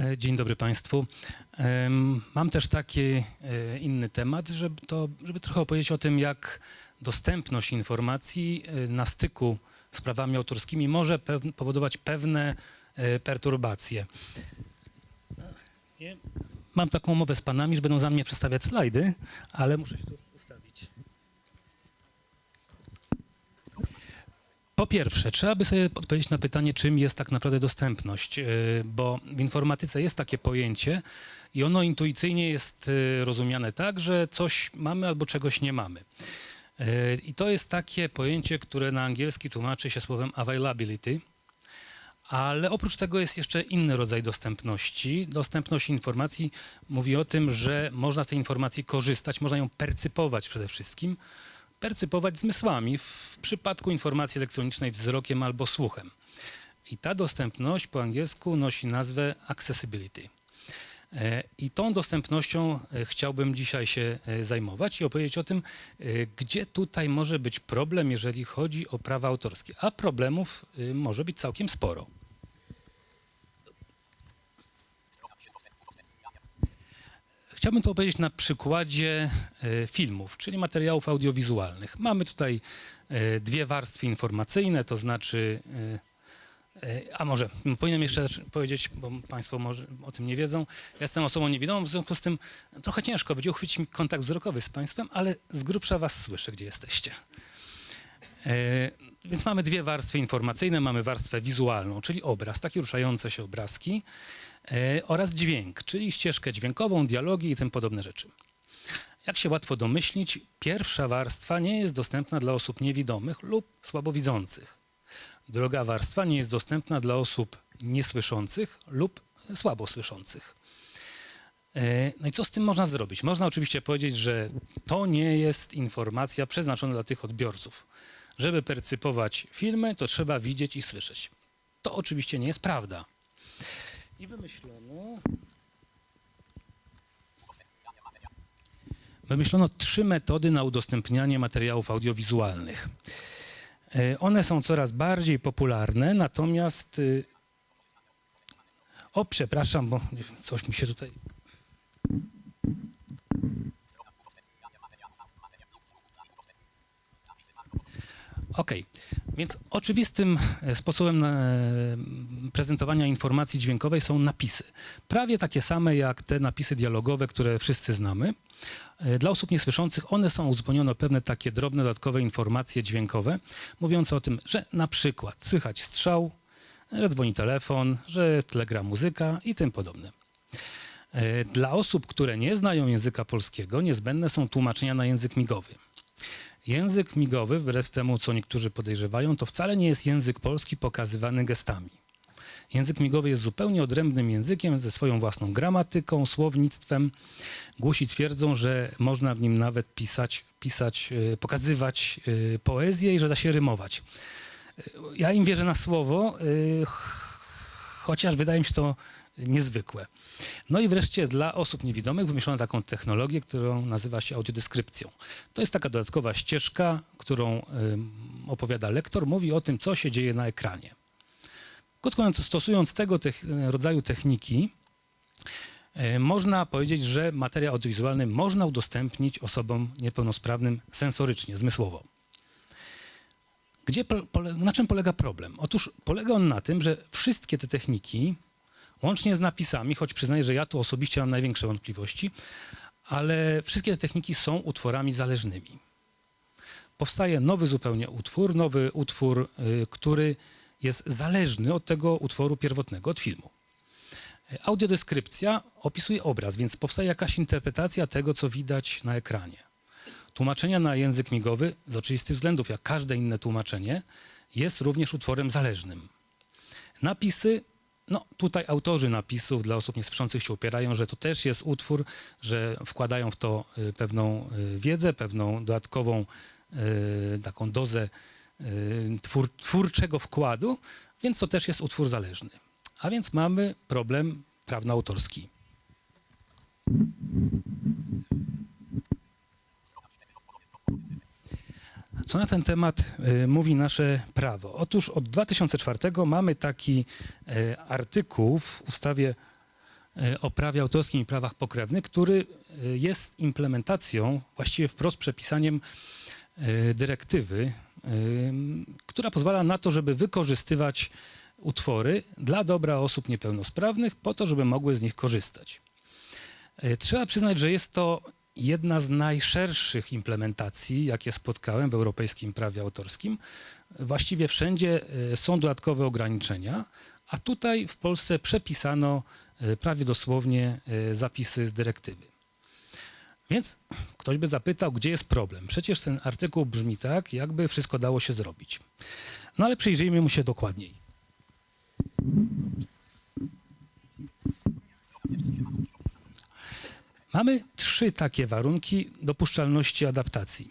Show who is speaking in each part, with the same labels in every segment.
Speaker 1: E, Dzień dobry Państwu. Mam też taki e, inny temat, żeby, to, żeby trochę opowiedzieć o tym, jak dostępność informacji e, na styku z prawami autorskimi może powodować pewne perturbacje. Mam taką umowę z Panami, że będą za mnie przedstawiać slajdy, ale muszę się tu Po pierwsze, trzeba by sobie odpowiedzieć na pytanie, czym jest tak naprawdę dostępność, yy, bo w informatyce jest takie pojęcie i ono intuicyjnie jest yy, rozumiane tak, że coś mamy albo czegoś nie mamy. Yy, I to jest takie pojęcie, które na angielski tłumaczy się słowem availability, ale oprócz tego jest jeszcze inny rodzaj dostępności. Dostępność informacji mówi o tym, że można z tej informacji korzystać, można ją percypować przede wszystkim, percypować zmysłami, w przypadku informacji elektronicznej wzrokiem albo słuchem. I ta dostępność po angielsku nosi nazwę accessibility. E, I tą dostępnością e, chciałbym dzisiaj się e, zajmować i opowiedzieć o tym, gdzie tutaj może być problem, jeżeli chodzi o prawa autorskie. A problemów może być całkiem sporo. Chciałbym to opowiedzieć na przykładzie e, filmów, czyli materiałów audiowizualnych. Mamy tutaj e, dwie warstwy informacyjne, to znaczy, e, a może powinienem jeszcze powiedzieć, bo Państwo może o tym nie wiedzą. Ja jestem osobą niewidomą, w związku z tym trochę ciężko będzie uchwycić mi kontakt wzrokowy z Państwem, ale z grubsza Was słyszę, gdzie jesteście. Więc mamy dwie warstwy informacyjne. Mamy warstwę wizualną, czyli obraz, takie ruszające się obrazki oraz dźwięk, czyli ścieżkę dźwiękową, dialogi i tym podobne rzeczy. Jak się łatwo domyślić, pierwsza warstwa nie jest dostępna dla osób niewidomych lub słabowidzących. Druga warstwa nie jest dostępna dla osób niesłyszących lub słabosłyszących. E, No i co z tym można zrobić? Można oczywiście powiedzieć, że to nie jest informacja przeznaczona dla tych odbiorców. Żeby percypować filmy, to trzeba widzieć i słyszeć. To oczywiście nie jest prawda. I wymyślono. Wymyślono trzy metody na udostępnianie materiałów audiowizualnych. E, One są coraz bardziej popularne, natomiast. y, O, przepraszam, bo coś mi się tutaj. Okej, więc oczywistym e, sposobem e, prezentowania informacji dźwiękowej są napisy. Prawie takie same jak te napisy dialogowe, które wszyscy znamy. E, Dla osób niesłyszących one są uzupełnione o pewne takie drobne, dodatkowe informacje dźwiękowe, mówiące o tym, że na przykład słychać strzał, że dzwoni telefon, że w tle gra muzyka i tym podobne. Dla osób, które nie znają języka polskiego, niezbędne są tłumaczenia na język migowy. Język migowy, wbrew temu, co niektórzy podejrzewają, to wcale nie jest język polski pokazywany gestami. Język migowy jest zupełnie odrębnym językiem ze swoją własną gramatyką, słownictwem. Głusi twierdzą, że można w nim nawet pisać, pisać e, pokazywać e, poezję i że da się rymować. E, Ja im wierzę na słowo, chociaż wydaje mi się to niezwykłe. No i wreszcie dla osób niewidomych wymyślono taką technologię, którą nazywa się audiodeskrypcją. To jest taka dodatkowa ścieżka, którą opowiada lektor, mówi o tym, co się dzieje na ekranie. Krótko mówiąc, stosując tego rodzaju techniki, y, można powiedzieć, że materiał audiowizualny można udostępnić osobom niepełnosprawnym sensorycznie, zmysłowo. Gdzie, na czym polega problem? Otóż polega on na tym, że wszystkie te techniki, łącznie z napisami, choć przyznaję, że ja tu osobiście mam największe wątpliwości, ale wszystkie te techniki są utworami zależnymi. Powstaje nowy zupełnie utwór, nowy utwór, y, który jest zależny od tego utworu pierwotnego, od filmu. Audiodeskrypcja opisuje obraz, więc powstaje jakaś interpretacja tego, co widać na ekranie. Tłumaczenia na język migowy, z oczywistych względów, jak każde inne tłumaczenie, jest również utworem zależnym. Napisy, no tutaj autorzy napisów dla osób niesłyszących się upierają, że to też jest utwór, że wkładają w to y, pewną y, wiedzę, pewną dodatkową y, taką dozę twór, twórczego wkładu, więc to też jest utwór zależny. A więc mamy problem prawno-autorski. Co na ten temat y, mówi nasze prawo? Otóż od 2004 mamy taki y, artykuł w ustawie e, o prawie autorskim i prawach pokrewnych, który jest implementacją, właściwie wprost przepisaniem dyrektywy, która pozwala na to, żeby wykorzystywać utwory dla dobra osób niepełnosprawnych, po to, żeby mogły z nich korzystać. Trzeba przyznać, że jest to jedna z najszerszych implementacji, jakie spotkałem w europejskim prawie autorskim. Właściwie wszędzie e, są dodatkowe ograniczenia, a tutaj w Polsce przepisano e, prawie dosłownie e, zapisy z dyrektywy. Więc ktoś by zapytał, gdzie jest problem? Przecież ten artykuł brzmi tak, jakby wszystko dało się zrobić. No ale przyjrzyjmy mu się dokładniej. Mamy trzy takie warunki dopuszczalności adaptacji.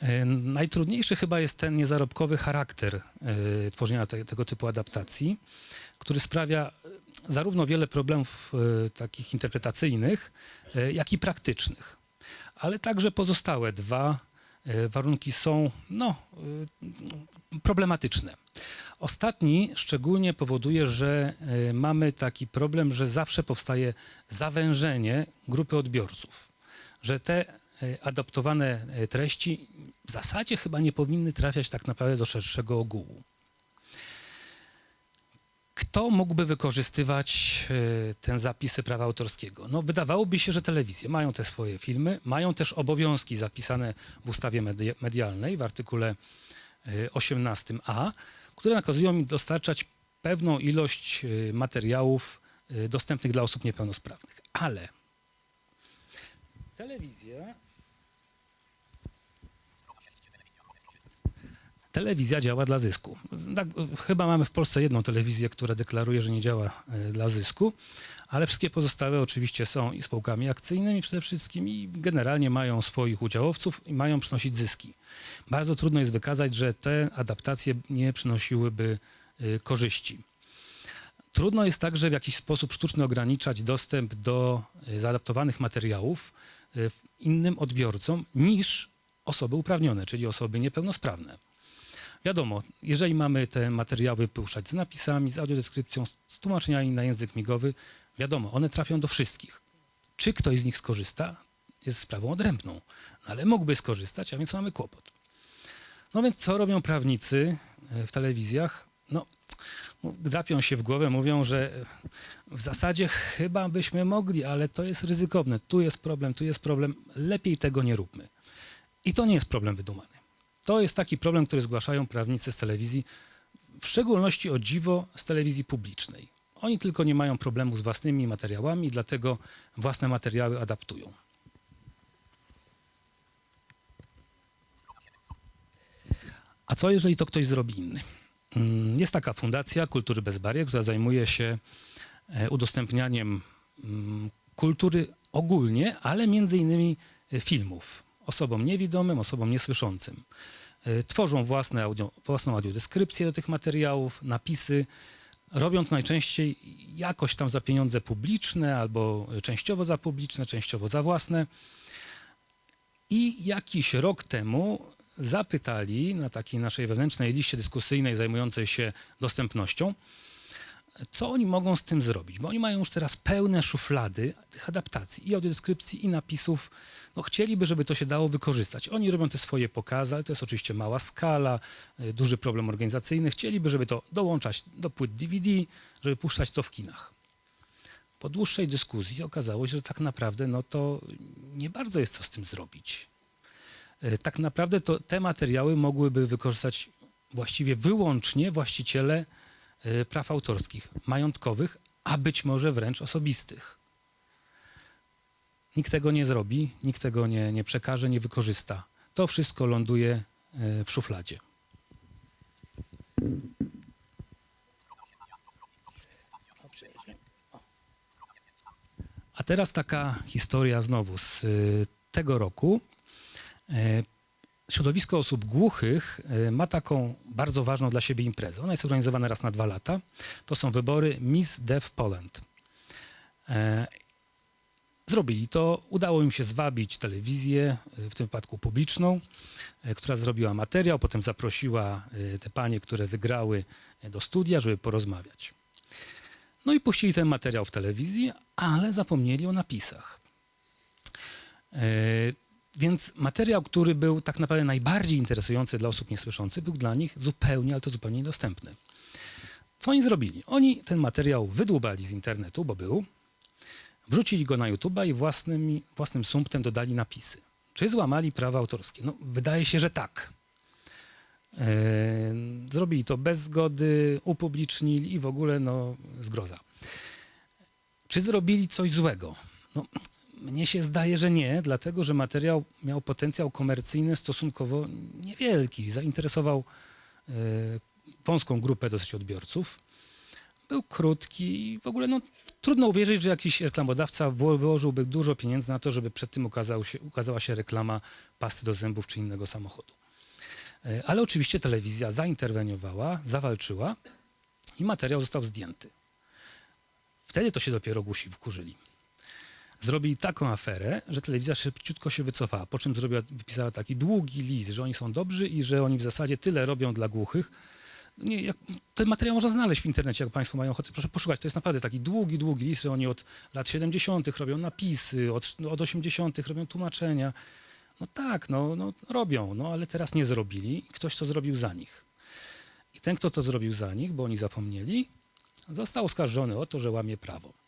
Speaker 1: E, Najtrudniejszy chyba jest ten niezarobkowy charakter e, tworzenia te, tego typu adaptacji, który sprawia e, zarówno wiele problemów takich interpretacyjnych, jak i praktycznych. Ale także pozostałe dwa warunki są no, e, problematyczne. Ostatni szczególnie powoduje, że e, mamy taki problem, że zawsze powstaje zawężenie grupy odbiorców, że te e, adaptowane e, treści w zasadzie chyba nie powinny trafiać tak naprawdę do szerszego ogółu. Kto mógłby wykorzystywać e, ten zapisy prawa autorskiego? No, wydawałoby się, że telewizje mają te swoje filmy, mają też obowiązki zapisane w ustawie medi- medialnej w artykule e, 18a, które nakazują im dostarczać pewną ilość e, materiałów e, dostępnych dla osób niepełnosprawnych. Ale telewizja Telewizja działa dla zysku. Tak, chyba mamy w Polsce jedną telewizję, która deklaruje, że nie działa e, dla zysku, ale wszystkie pozostałe oczywiście są i spółkami akcyjnymi przede wszystkim i generalnie mają swoich udziałowców i mają przynosić zyski. Bardzo trudno jest wykazać, że te adaptacje nie przynosiłyby e, korzyści. Trudno jest także w jakiś sposób sztuczny ograniczać dostęp do e, zaadaptowanych materiałów innym odbiorcom niż osoby uprawnione, czyli osoby niepełnosprawne. Wiadomo, jeżeli mamy te materiały puszczać z napisami, z audiodeskrypcją, z tłumaczeniami na język migowy, wiadomo, one trafią do wszystkich. Czy ktoś z nich skorzysta, jest sprawą odrębną, no, ale mógłby skorzystać, a więc mamy kłopot. No więc co robią prawnicy e, w telewizjach? No, drapią się w głowę, mówią, że w zasadzie chyba byśmy mogli, ale to jest ryzykowne. Tu jest problem, tu jest problem, lepiej tego nie róbmy. I to nie jest problem wydumany. To jest taki problem, który zgłaszają prawnicy z telewizji, w szczególności o dziwo z telewizji publicznej. Oni tylko nie mają problemu z własnymi materiałami, dlatego własne materiały adaptują. A co jeżeli to ktoś zrobi inny? Mm, Jest taka fundacja Kultury Bez Barier, która zajmuje się e, udostępnianiem mm, kultury ogólnie, ale między innymi e, filmów osobom niewidomym, osobom niesłyszącym. E, Tworzą własne audio, własną audiodeskrypcję do tych materiałów, napisy. Robią to najczęściej jakoś tam za pieniądze publiczne albo częściowo za publiczne, częściowo za własne. I jakiś rok temu zapytali na takiej naszej wewnętrznej liście dyskusyjnej zajmującej się dostępnością, co oni mogą z tym zrobić, bo oni mają już teraz pełne szuflady tych adaptacji i audiodeskrypcji i napisów. No, chcieliby, żeby to się dało wykorzystać. Oni robią te swoje pokazy, ale to jest oczywiście mała skala, y, duży problem organizacyjny. Chcieliby, żeby to dołączać do płyt DVD, żeby puszczać to w kinach. Po dłuższej dyskusji okazało się, że tak naprawdę no to nie bardzo jest co z tym zrobić. E, tak naprawdę to te materiały mogłyby wykorzystać właściwie wyłącznie właściciele praw autorskich, majątkowych, a być może wręcz osobistych. Nikt tego nie zrobi, nikt tego nie, nie przekaże, nie wykorzysta. To wszystko ląduje e, w szufladzie. A teraz taka historia znowu z y, tego roku. Środowisko osób głuchych e, ma taką bardzo ważną dla siebie imprezę. Ona jest organizowana raz na dwa lata. To są wybory Miss Deaf Poland. E, Zrobili to, udało im się zwabić telewizję, e, w tym wypadku publiczną, która zrobiła materiał, potem zaprosiła te panie, które wygrały do studia, żeby porozmawiać. No i puścili ten materiał w telewizji, ale zapomnieli o napisach. Więc materiał, który był tak naprawdę najbardziej interesujący dla osób niesłyszących, był dla nich zupełnie, ale to zupełnie niedostępny. Co oni zrobili? Oni ten materiał wydłubali z internetu, bo był, wrzucili go na YouTube'a i własnym, własnym sumptem dodali napisy. Czy złamali prawa autorskie? No, wydaje się, że tak. E, Zrobili to bez zgody, upublicznili i w ogóle no, zgroza. Czy zrobili coś złego? No, mnie się zdaje, że nie, dlatego że materiał miał potencjał komercyjny stosunkowo niewielki. Zainteresował e, wąską grupę dosyć odbiorców. Był krótki i w ogóle no, trudno uwierzyć, że jakiś reklamodawca wyłożyłby dużo pieniędzy na to, żeby przed tym ukazał się, ukazała się reklama pasty do zębów czy innego samochodu. E, Ale oczywiście telewizja zainterweniowała, zawalczyła i materiał został zdjęty. Wtedy to się dopiero głusi wkurzyli. Zrobili taką aferę, że telewizja szybciutko się wycofała, po czym zrobiła, wypisała taki długi list, że oni są dobrzy i że oni w zasadzie tyle robią dla głuchych. Nie, jak, ten materiał można znaleźć w internecie, jak Państwo mają ochotę, proszę poszukać. To jest naprawdę taki długi, długi list, że oni od lat 70. robią napisy, od, od 80. robią tłumaczenia. No tak, no, no robią, no ale teraz nie zrobili ktoś to zrobił za nich. I ten, kto to zrobił za nich, bo oni zapomnieli, został oskarżony o to, że łamie prawo.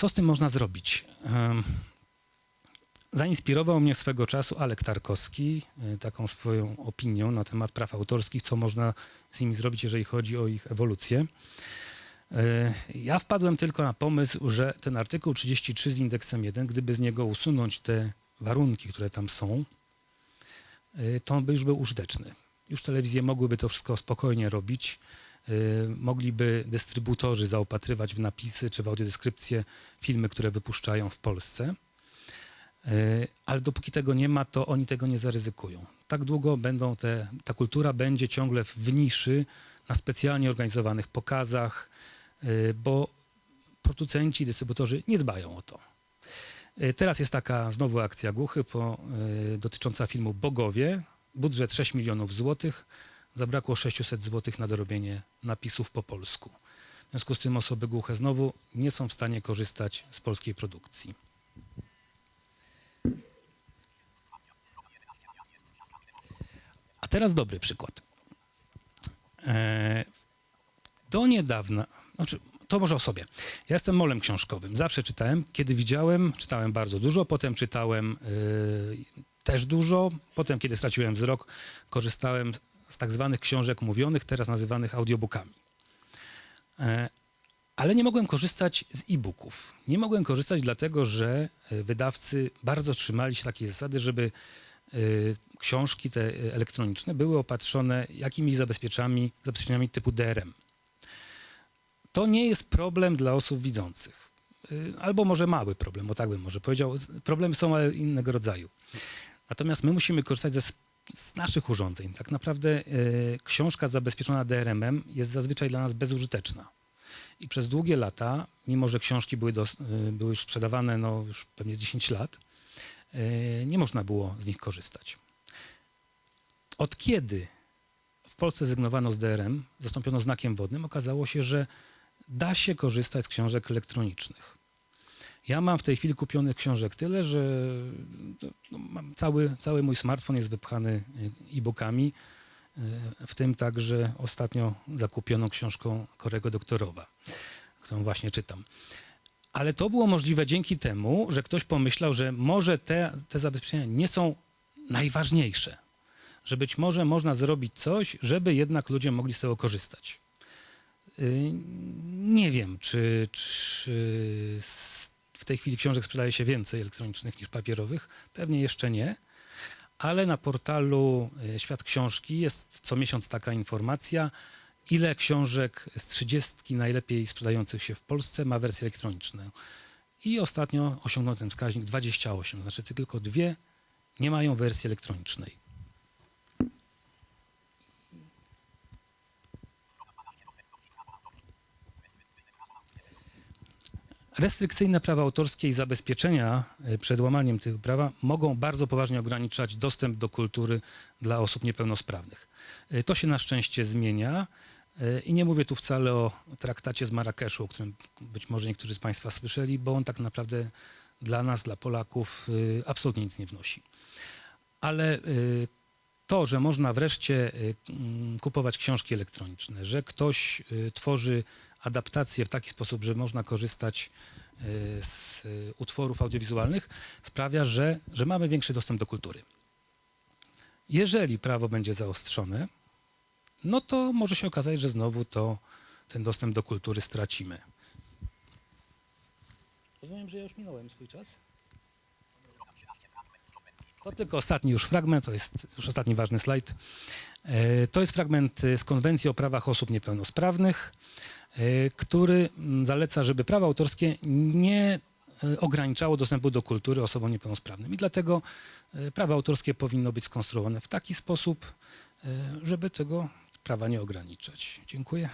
Speaker 1: Co z tym można zrobić? Zainspirował mnie swego czasu Alek Tarkowski y, taką swoją opinią na temat praw autorskich, co można z nimi zrobić, jeżeli chodzi o ich ewolucję. Y, Ja wpadłem tylko na pomysł, że ten artykuł 33 z indeksem 1, gdyby z niego usunąć te warunki, które tam są, y, to on by już był użyteczny. Już telewizje mogłyby to wszystko spokojnie robić. Y, Mogliby dystrybutorzy zaopatrywać w napisy czy w audiodeskrypcje filmy, które wypuszczają w Polsce. Y, Ale dopóki tego nie ma, to oni tego nie zaryzykują. Tak długo będą te, ta kultura będzie ciągle w niszy, na specjalnie organizowanych pokazach, y, bo producenci, dystrybutorzy nie dbają o to. Teraz jest taka znowu akcja Głuchy po, dotycząca filmu Bogowie. Budżet 6 milionów złotych. Zabrakło 600 złotych na dorobienie napisów po polsku. W związku z tym osoby głuche znowu nie są w stanie korzystać z polskiej produkcji. A teraz dobry przykład. E, Do niedawna, znaczy, to może o sobie. Ja jestem molem książkowym. Zawsze czytałem. Kiedy widziałem, czytałem bardzo dużo, potem czytałem y, też dużo. Potem, kiedy straciłem wzrok, korzystałem z tak zwanych książek mówionych, teraz nazywanych audiobookami. E, ale nie mogłem korzystać z e-booków. Nie mogłem korzystać dlatego, że e, wydawcy bardzo trzymali się takiej zasady, żeby e, książki te elektroniczne były opatrzone jakimiś zabezpieczami, zabezpieczeniami typu DRM. To nie jest problem dla osób widzących. Albo może mały problem, o tak bym może powiedział. Problemy są ale innego rodzaju. Natomiast my musimy korzystać ze, z naszych urządzeń. Tak naprawdę y, książka zabezpieczona DRM-em jest zazwyczaj dla nas bezużyteczna. I przez długie lata, mimo że książki były, dos, y, były już sprzedawane no, już pewnie z 10 lat, y, nie można było z nich korzystać. Od kiedy w Polsce zrezygnowano z DRM, zastąpiono znakiem wodnym, okazało się, że da się korzystać z książek elektronicznych. Ja mam w tej chwili kupionych książek tyle, że no, mam cały, cały mój smartfon jest wypchany y, e-bookami, y, w tym także ostatnio zakupioną książką Korego Doktorowa, którą właśnie czytam. Ale to było możliwe dzięki temu, że ktoś pomyślał, że może te, te zabezpieczenia nie są najważniejsze, że być może można zrobić coś, żeby jednak ludzie mogli z tego korzystać. Y, Nie wiem, czy, czy s- w tej chwili książek sprzedaje się więcej elektronicznych niż papierowych. Pewnie jeszcze nie, ale na portalu y, Świat Książki jest co miesiąc taka informacja, ile książek z 30 najlepiej sprzedających się w Polsce ma wersję elektroniczną. I ostatnio osiągnął ten wskaźnik 28, znaczy tylko dwie nie mają wersji elektronicznej. Restrykcyjne prawa autorskie i zabezpieczenia e, przed łamaniem tych prawa mogą bardzo poważnie ograniczać dostęp do kultury dla osób niepełnosprawnych. E, To się na szczęście zmienia. E, I nie mówię tu wcale o traktacie z Marrakeszu, o którym być może niektórzy z Państwa słyszeli, bo on tak naprawdę dla nas, dla Polaków, absolutnie nic nie wnosi. Ale to, że można wreszcie kupować książki elektroniczne, że ktoś tworzy adaptacje w taki sposób, że można korzystać y, z y, utworów audiowizualnych, sprawia, że, że mamy większy dostęp do kultury. Jeżeli prawo będzie zaostrzone, no to może się okazać, że znowu to ten dostęp do kultury stracimy. Rozumiem, że ja już minąłem swój czas. To tylko ostatni już fragment, to jest już ostatni ważny slajd. E, To jest fragment e, z Konwencji o prawach osób niepełnosprawnych, e, który mm, zaleca, żeby prawo autorskie nie ograniczało dostępu do kultury osobom niepełnosprawnym. I dlatego prawo autorskie powinno być skonstruowane w taki sposób, żeby tego prawa nie ograniczać. Dziękuję.